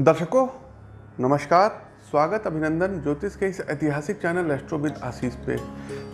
दर्शकों, नमस्कार, स्वागत अभिनंदन ज्योतिष के इस ऐतिहासिक चैनल एस्ट्रोविद आशीष पे।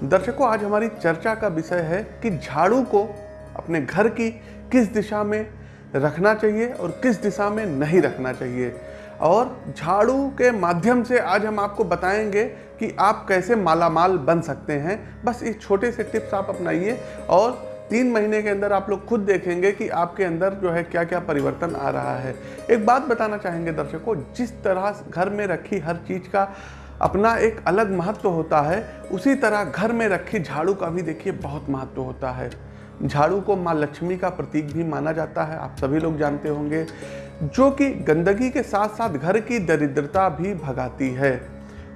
दर्शकों, आज हमारी चर्चा का विषय है कि झाड़ू को अपने घर की किस दिशा में रखना चाहिए और किस दिशा में नहीं रखना चाहिए। और झाड़ू के माध्यम से आज हम आपको बताएँगे कि आप कैसे मालामाल बन सकते हैं। बस इस छोटे से टिप्स आप अपनाइए और तीन महीने के अंदर आप लोग खुद देखेंगे कि आपके अंदर जो है क्या क्या परिवर्तन आ रहा है। एक बात बताना चाहेंगे दर्शकों जिस तरह घर में रखी हर चीज़ का अपना एक अलग महत्व होता है, उसी तरह घर में रखी झाड़ू का भी देखिए बहुत महत्व होता है। झाड़ू को माँ लक्ष्मी का प्रतीक भी माना जाता है, आप सभी लोग जानते होंगे, जो कि गंदगी के साथ साथ घर की दरिद्रता भी भगाती है।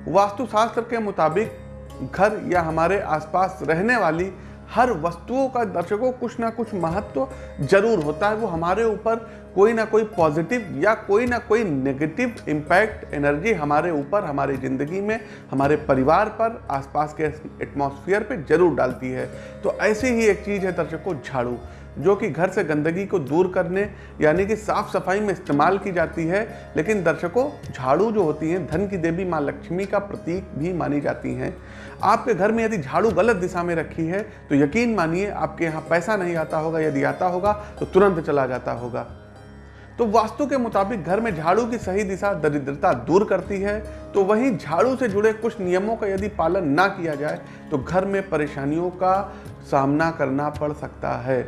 वास्तुशास्त्र के मुताबिक घर या हमारे आसपास रहने वाली हर वस्तुओं का दर्शकों कुछ ना कुछ महत्व ज़रूर होता है। वो हमारे ऊपर कोई ना कोई पॉजिटिव या कोई ना कोई नेगेटिव इम्पैक्ट एनर्जी हमारे ऊपर, हमारी ज़िंदगी में, हमारे परिवार पर, आसपास के एटमॉस्फेयर पे ज़रूर डालती है। तो ऐसी ही एक चीज़ है दर्शकों, झाड़ू। जो कि घर से गंदगी को दूर करने, यानी कि साफ़ सफ़ाई में इस्तेमाल की जाती है, लेकिन दर्शकों, झाड़ू जो होती हैं, धन की देवी माँ लक्ष्मी का प्रतीक भी मानी जाती हैं। आपके घर में यदि झाड़ू गलत दिशा में रखी है तो यकीन मानिए, आपके यहाँ पैसा नहीं आता होगा, यदि आता होगा तो तुरंत चला जाता होगा। तो वास्तु के मुताबिक घर में झाड़ू की सही दिशा, दरिद्रता दूर करती है तो वहीं झाड़ू से जुड़े कुछ नियमों का यदि पालन ना किया जाए तो घर में परेशानियों का सामना करना पड़ सकता है।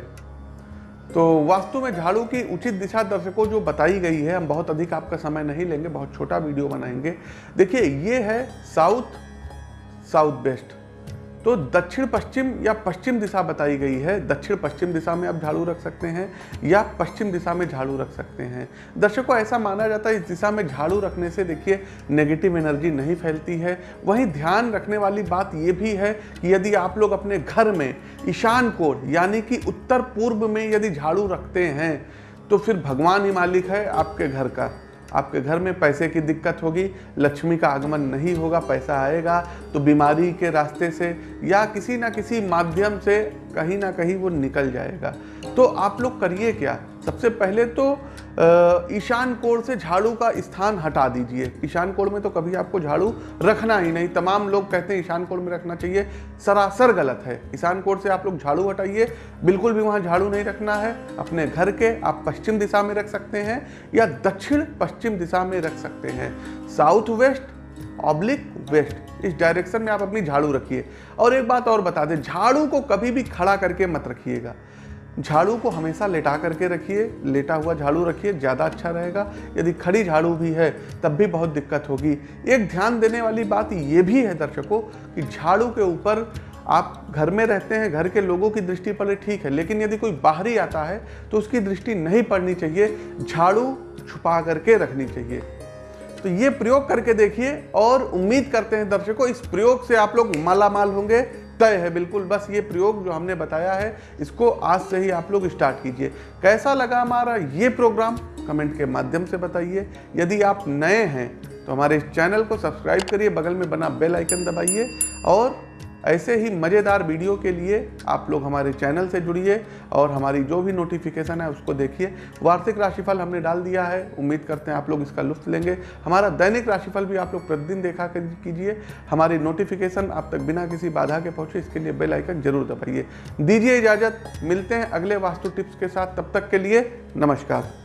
तो वास्तु में झाड़ू की उचित दिशा दर्शकों जो बताई गई है, हम बहुत अधिक आपका समय नहीं लेंगे, बहुत छोटा वीडियो बनाएँगे। देखिए, ये है साउथ साउथ वेस्ट तो दक्षिण पश्चिम या पश्चिम दिशा बताई गई है। दक्षिण पश्चिम दिशा में आप झाड़ू रख सकते हैं या पश्चिम दिशा में झाड़ू रख सकते हैं। दर्शकों, ऐसा माना जाता है, इस दिशा में झाड़ू रखने से देखिए नेगेटिव एनर्जी नहीं फैलती है। वहीं ध्यान रखने वाली बात ये भी है कि यदि आप लोग अपने घर में ईशान कोण, यानी कि उत्तर पूर्व में यदि झाड़ू रखते हैं तो फिर भगवान ही मालिक है आपके घर का। आपके घर में पैसे की दिक्कत होगी, लक्ष्मी का आगमन नहीं होगा, पैसा आएगा तो बीमारी के रास्ते से या किसी ना किसी माध्यम से कहीं ना कहीं वो निकल जाएगा। तो आप लोग करिए क्या? सबसे पहले तो ईशान कोण से झाड़ू का स्थान हटा दीजिए। ईशान कोण में तो कभी आपको झाड़ू रखना ही नहीं। तमाम लोग कहते हैं ईशान कोण में रखना चाहिए। सरासर गलत है। ईशान कोण से आप लोग झाड़ू हटाइए। बिल्कुल भी वहाँ झाड़ू नहीं रखना है। अपने घर के आप पश्चिम दिशा में रख सकते हैं या दक्षिण पश्चिम दिशा में रख सकते हैं। साउथ वेस्ट, ऑब्लिक वेस्ट, इस डायरेक्शन में आप अपनी झाड़ू रखिए। और एक बात और बता दें, झाड़ू को कभी भी खड़ा करके मत रखिएगा। झाड़ू को हमेशा लेटा करके रखिए, लेटा हुआ झाड़ू रखिए, ज़्यादा अच्छा रहेगा। यदि खड़ी झाड़ू भी है, तब भी बहुत दिक्कत होगी। एक ध्यान देने वाली बात ये भी है दर्शकों, कि झाड़ू के ऊपर आप घर में रहते हैं, घर के लोगों की दृष्टि पड़े ठीक है, लेकिन यदि कोई बाहरी आता है तो उसकी दृष्टि नहीं पड़नी चाहिए, झाड़ू छुपा करके रखनी चाहिए। तो ये प्रयोग करके देखिए, और उम्मीद करते हैं दर्शकों, इस प्रयोग से आप लोग मालामाल होंगे। तय है, बिल्कुल। बस ये प्रयोग जो हमने बताया है, इसको आज से ही आप लोग स्टार्ट कीजिए। कैसा लगा हमारा ये प्रोग्राम? कमेंट के माध्यम से बताइए। यदि आप नए हैं तो हमारे इस चैनल को सब्सक्राइब करिए, बगल में बना बेल आइकन दबाइए, और ऐसे ही मज़ेदार वीडियो के लिए आप लोग हमारे चैनल से जुड़िए और हमारी जो भी नोटिफिकेशन है उसको देखिए। वार्षिक राशिफल हमने डाल दिया है। उम्मीद करते हैं आप लोग इसका लुफ्त लेंगे। हमारा दैनिक राशिफल भी आप लोग प्रतिदिन देखा कीजिए। हमारी नोटिफिकेशन आप तक बिना किसी बाधा के पहुँचे, इसके लिए बेल आइकन ज़रूर दबाइए। दीजिए इजाज़त। मिलते हैं अगले वास्तु टिप्स के साथ। तब तक के लिए नमस्कार।